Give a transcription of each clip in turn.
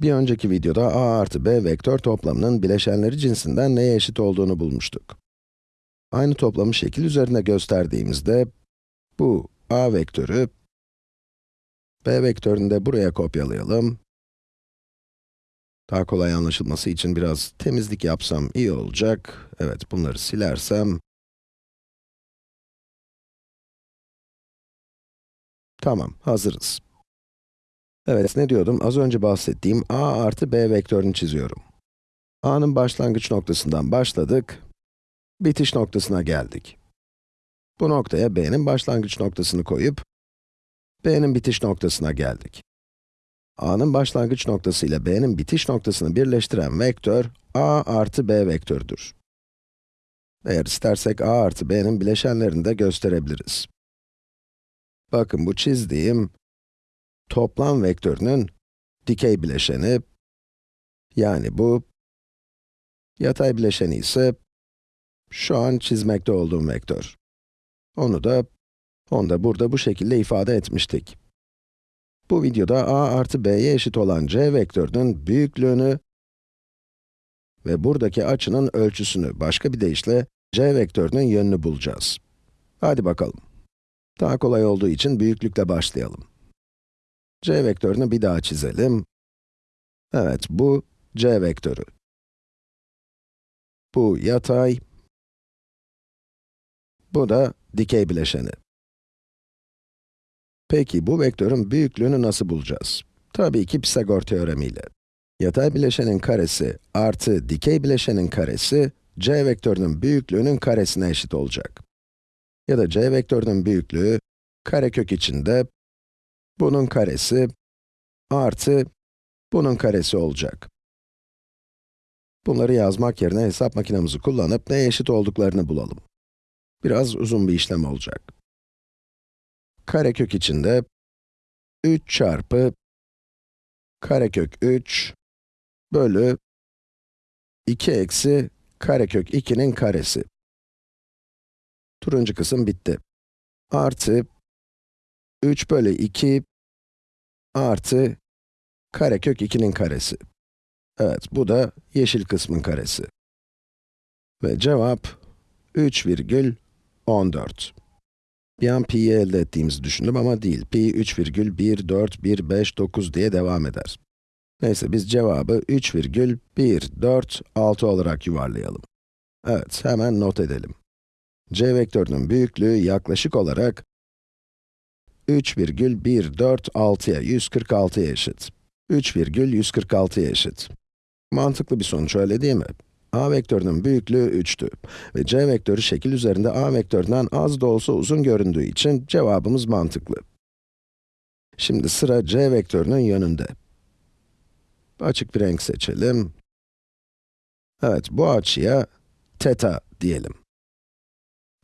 Bir önceki videoda a artı b vektör toplamının bileşenleri cinsinden neye eşit olduğunu bulmuştuk. Aynı toplamı şekil üzerinde gösterdiğimizde, bu a vektörü, b vektörünü de buraya kopyalayalım. Daha kolay anlaşılması için biraz temizlik yapsam iyi olacak. Evet, bunları silersem. Tamam, hazırız. Evet, ne diyordum? Az önce bahsettiğim a artı b vektörünü çiziyorum. a'nın başlangıç noktasından başladık, bitiş noktasına geldik. Bu noktaya b'nin başlangıç noktasını koyup, b'nin bitiş noktasına geldik. a'nın başlangıç noktası ile b'nin bitiş noktasını birleştiren vektör, a artı b vektörüdür. Eğer istersek a artı b'nin bileşenlerini de gösterebiliriz. Bakın bu çizdiğim, toplam vektörünün dikey bileşeni, yani bu, yatay bileşeni ise şu an çizmekte olduğum vektör. Onu da, onu da burada bu şekilde ifade etmiştik. Bu videoda a artı b'ye eşit olan c vektörünün büyüklüğünü ve buradaki açının ölçüsünü, başka bir deyişle c vektörünün yönünü bulacağız. Hadi bakalım. Daha kolay olduğu için büyüklükle başlayalım. C vektörünü bir daha çizelim. Evet, bu c vektörü. Bu yatay, bu da dikey bileşeni. Peki bu vektörün büyüklüğünü nasıl bulacağız? Tabii ki Pisagor teoremiyle. Yatay bileşenin karesi artı dikey bileşenin karesi, c vektörünün büyüklüğünün karesine eşit olacak. Ya da c vektörünün büyüklüğü, karekök içinde, bunun karesi, artı, bunun karesi olacak. Bunları yazmak yerine hesap makinemizi kullanıp neye eşit olduklarını bulalım. Biraz uzun bir işlem olacak. Karekök içinde 3 çarpı karekök 3 bölü 2 eksi karekök 2'nin karesi. Turuncu kısım bitti. Artı 3 bölü 2 artı karekök 2'nin karesi. Evet, bu da yeşil kısmın karesi. Ve cevap 3,14. Bir an pi'yi elde ettiğimizi düşündüm ama değil. Pi 3,14159 diye devam eder. Neyse biz cevabı 3,146 olarak yuvarlayalım. Evet, hemen not edelim. c vektörünün büyüklüğü yaklaşık olarak 3,146'ya 146'ya eşit. 3,146'ya eşit. Mantıklı bir sonuç öyle değil mi? a vektörünün büyüklüğü 3'tü ve c vektörü şekil üzerinde a vektöründen az da olsa uzun göründüğü için cevabımız mantıklı. Şimdi sıra c vektörünün yönünde. Açık bir renk seçelim. Evet, bu açıya teta diyelim.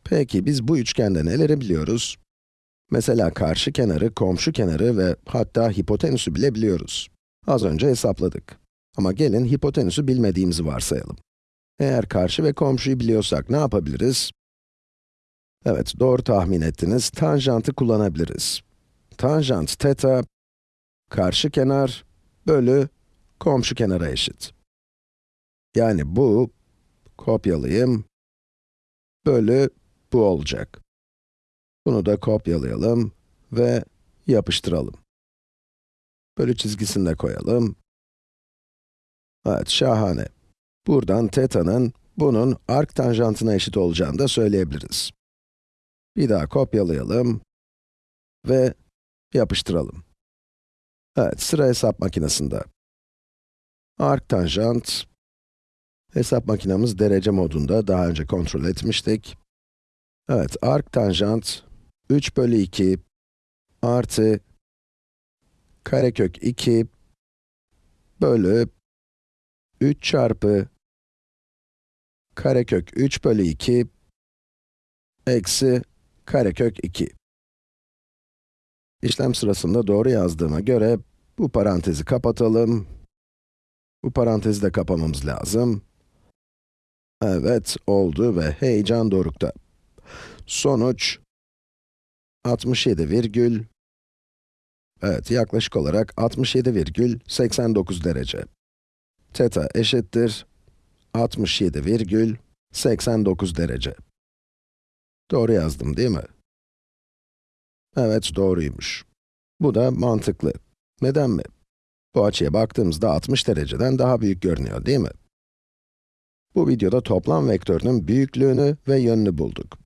Peki, biz bu üçgende neleri biliyoruz? Mesela karşı kenarı, komşu kenarı ve hatta hipotenüsü bile biliyoruz. Az önce hesapladık. Ama gelin hipotenüsü bilmediğimizi varsayalım. Eğer karşı ve komşuyu biliyorsak ne yapabiliriz? Evet, doğru tahmin ettiniz. Tanjantı kullanabiliriz. Tanjant teta, karşı kenar bölü komşu kenara eşit. Yani bu, kopyalayayım, bölü bu olacak. Bunu da kopyalayalım ve yapıştıralım. Bölü çizgisini de koyalım. Evet, şahane. Buradan teta'nın, bunun arc tanjantına eşit olacağını da söyleyebiliriz. Bir daha kopyalayalım ve yapıştıralım. Evet, sıra hesap makinesinde. Arc tanjant, hesap makinemiz derece modunda, daha önce kontrol etmiştik. Evet, arc tanjant, 3 bölü 2 artı karekök 2 bölü 3 çarpı karekök 3 bölü 2 eksi karekök 2. İşlem sırasında doğru yazdığıma göre bu parantezi kapatalım. Bu parantezi de kapamamız lazım. Evet, oldu ve heyecan dorukta. Sonuç 67 virgül Evet, yaklaşık olarak 67,89 derece. Teta eşittir 67,89 derece. Doğru yazdım değil mi? Evet, doğruymuş. Bu da mantıklı. Neden mi? Bu açıya baktığımızda 60 dereceden daha büyük görünüyor değil mi? Bu videoda toplam vektörünün büyüklüğünü ve yönünü bulduk.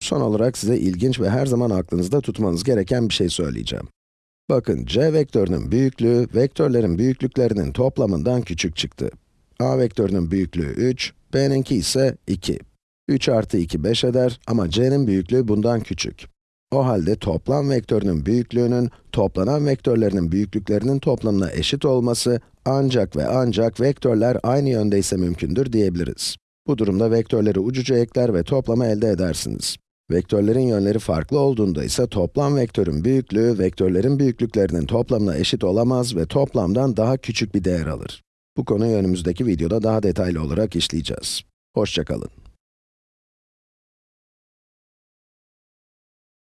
Son olarak size ilginç ve her zaman aklınızda tutmanız gereken bir şey söyleyeceğim. Bakın, c vektörünün büyüklüğü, vektörlerin büyüklüklerinin toplamından küçük çıktı. a vektörünün büyüklüğü 3, b'ninki ise 2. 3 artı 2, 5 eder ama c'nin büyüklüğü bundan küçük. O halde toplam vektörünün büyüklüğünün, toplanan vektörlerinin büyüklüklerinin toplamına eşit olması, ancak ve ancak vektörler aynı yöndeyse mümkündür diyebiliriz. Bu durumda vektörleri ucuca ekler ve toplamı elde edersiniz. Vektörlerin yönleri farklı olduğunda ise toplam vektörün büyüklüğü, vektörlerin büyüklüklerinin toplamına eşit olamaz ve toplamdan daha küçük bir değer alır. Bu konuyu önümüzdeki videoda daha detaylı olarak işleyeceğiz. Hoşçakalın.